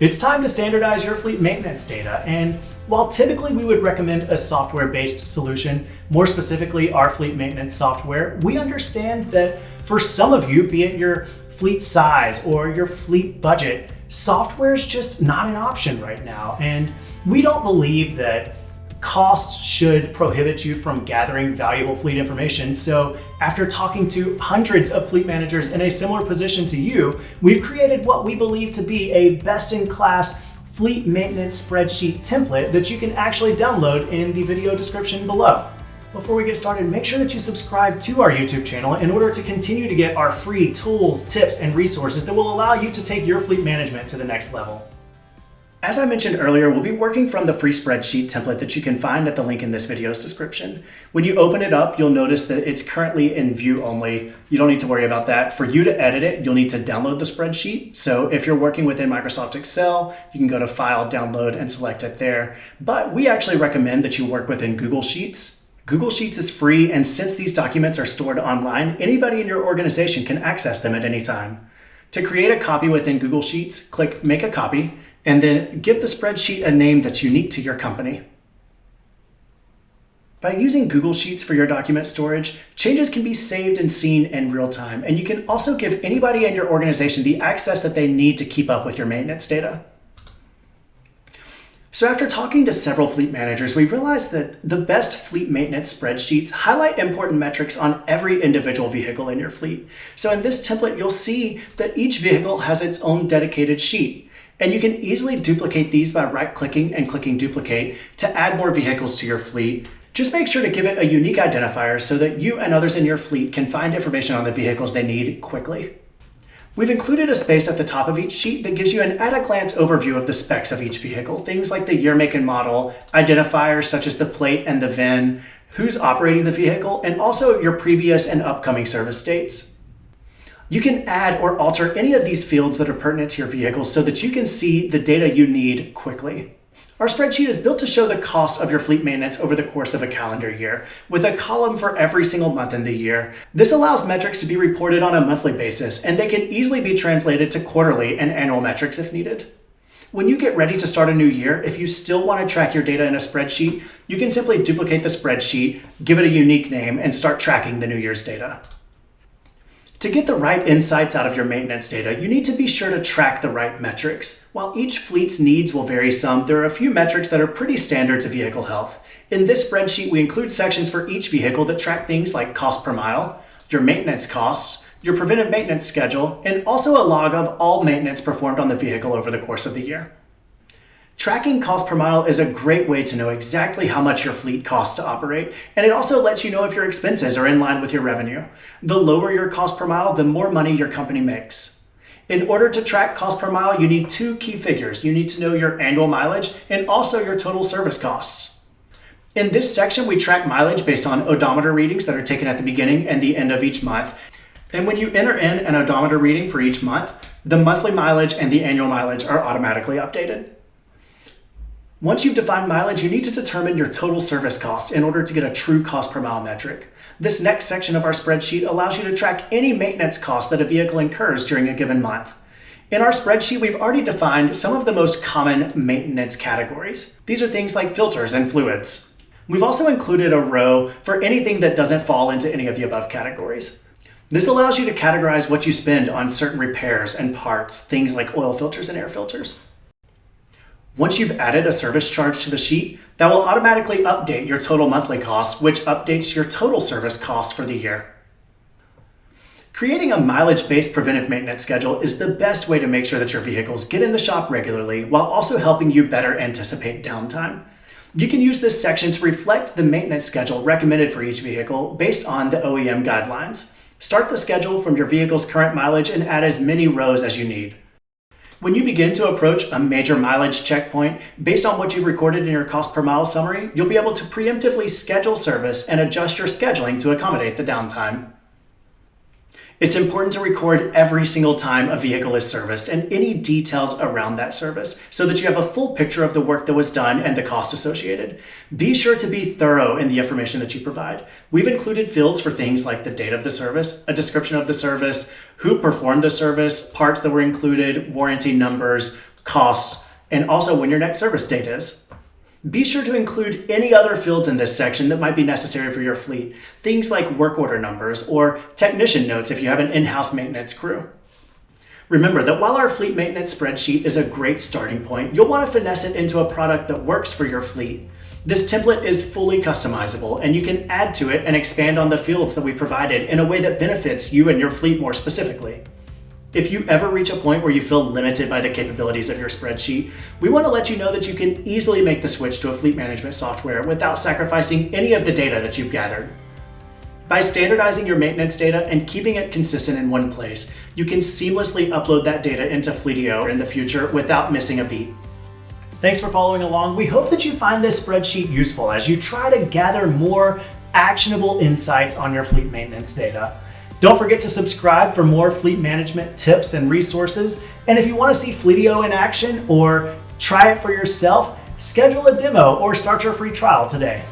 It's time to standardize your fleet maintenance data, and while typically we would recommend a software-based solution, more specifically our fleet maintenance software, we understand that for some of you, be it your fleet size or your fleet budget, software is just not an option right now. And we don't believe that cost should prohibit you from gathering valuable fleet information. So after talking to hundreds of fleet managers in a similar position to you, we've created what we believe to be a best-in-class fleet maintenance spreadsheet template that you can actually download in the video description below. Before we get started, make sure that you subscribe to our YouTube channel in order to continue to get our free tools, tips, and resources that will allow you to take your fleet management to the next level. As I mentioned earlier, we'll be working from the free spreadsheet template that you can find at the link in this video's description. When you open it up, you'll notice that it's currently in view only. You don't need to worry about that. For you to edit it, you'll need to download the spreadsheet. So if you're working within Microsoft Excel, you can go to File, Download, and select it there. But we actually recommend that you work within Google Sheets. Google Sheets is free, and since these documents are stored online, anybody in your organization can access them at any time. To create a copy within Google Sheets, click Make a Copy, and then give the spreadsheet a name that's unique to your company. By using Google Sheets for your document storage, changes can be saved and seen in real time, and you can also give anybody in your organization the access that they need to keep up with your maintenance data. So after talking to several fleet managers, we realized that the best fleet maintenance spreadsheets highlight important metrics on every individual vehicle in your fleet. So in this template, you'll see that each vehicle has its own dedicated sheet. And you can easily duplicate these by right-clicking and clicking duplicate to add more vehicles to your fleet. Just make sure to give it a unique identifier so that you and others in your fleet can find information on the vehicles they need quickly. We've included a space at the top of each sheet that gives you an at-a-glance overview of the specs of each vehicle, things like the year, make, and model, identifiers such as the plate and the VIN, who's operating the vehicle, and also your previous and upcoming service dates. You can add or alter any of these fields that are pertinent to your vehicle so that you can see the data you need quickly. Our spreadsheet is built to show the costs of your fleet maintenance over the course of a calendar year, with a column for every single month in the year. This allows metrics to be reported on a monthly basis, and they can easily be translated to quarterly and annual metrics if needed. When you get ready to start a new year, if you still want to track your data in a spreadsheet, you can simply duplicate the spreadsheet, give it a unique name, and start tracking the new year's data. To get the right insights out of your maintenance data, you need to be sure to track the right metrics. While each fleet's needs will vary some, there are a few metrics that are pretty standard to vehicle health. In this spreadsheet, we include sections for each vehicle that track things like cost per mile, your maintenance costs, your preventive maintenance schedule, and also a log of all maintenance performed on the vehicle over the course of the year. Tracking cost per mile is a great way to know exactly how much your fleet costs to operate, and it also lets you know if your expenses are in line with your revenue. The lower your cost per mile, the more money your company makes. In order to track cost per mile, you need two key figures. You need to know your annual mileage and also your total service costs. In this section, we track mileage based on odometer readings that are taken at the beginning and the end of each month. And when you enter in an odometer reading for each month, the monthly mileage and the annual mileage are automatically updated. Once you've defined mileage, you need to determine your total service cost in order to get a true cost per mile metric. This next section of our spreadsheet allows you to track any maintenance cost that a vehicle incurs during a given month. In our spreadsheet, we've already defined some of the most common maintenance categories. These are things like filters and fluids. We've also included a row for anything that doesn't fall into any of the above categories. This allows you to categorize what you spend on certain repairs and parts, things like oil filters and air filters. Once you've added a service charge to the sheet, that will automatically update your total monthly cost, which updates your total service cost for the year. Creating a mileage-based preventive maintenance schedule is the best way to make sure that your vehicles get in the shop regularly while also helping you better anticipate downtime. You can use this section to reflect the maintenance schedule recommended for each vehicle based on the OEM guidelines. Start the schedule from your vehicle's current mileage and add as many rows as you need. When you begin to approach a major mileage checkpoint, based on what you've recorded in your cost per mile summary, you'll be able to preemptively schedule service and adjust your scheduling to accommodate the downtime. It's important to record every single time a vehicle is serviced and any details around that service so that you have a full picture of the work that was done and the cost associated. Be sure to be thorough in the information that you provide. We've included fields for things like the date of the service, a description of the service, who performed the service, parts that were included, warranty numbers, costs, and also when your next service date is. Be sure to include any other fields in this section that might be necessary for your fleet, things like work order numbers or technician notes if you have an in-house maintenance crew. Remember that while our fleet maintenance spreadsheet is a great starting point, you'll want to finesse it into a product that works for your fleet. This template is fully customizable and you can add to it and expand on the fields that we provided in a way that benefits you and your fleet more specifically. If you ever reach a point where you feel limited by the capabilities of your spreadsheet, we want to let you know that you can easily make the switch to a fleet management software without sacrificing any of the data that you've gathered. By standardizing your maintenance data and keeping it consistent in one place, you can seamlessly upload that data into Fleetio in the future without missing a beat. Thanks for following along. We hope that you find this spreadsheet useful as you try to gather more actionable insights on your fleet maintenance data. Don't forget to subscribe for more fleet management tips and resources. And if you want to see Fleetio in action or try it for yourself, schedule a demo or start your free trial today.